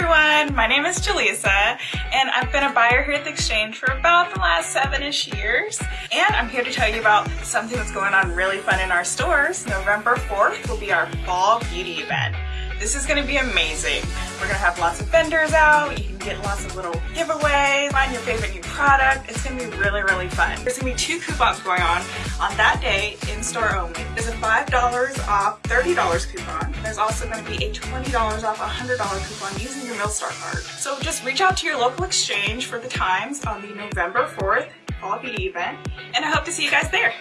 everyone, my name is Jaleesa and I've been a buyer here at the Exchange for about the last seven-ish years and I'm here to tell you about something that's going on really fun in our stores. November 4th will be our fall beauty event. This is gonna be amazing. We're gonna have lots of vendors out. You can get lots of little giveaways, find your favorite new product. It's gonna be really, really fun. There's gonna be two coupons going on on that day in store only. There's a $5 off $30 coupon. There's also gonna be a $20 off $100 coupon using your Millstar card. So just reach out to your local exchange for the times on the November 4th Fall Beauty event and I hope to see you guys there.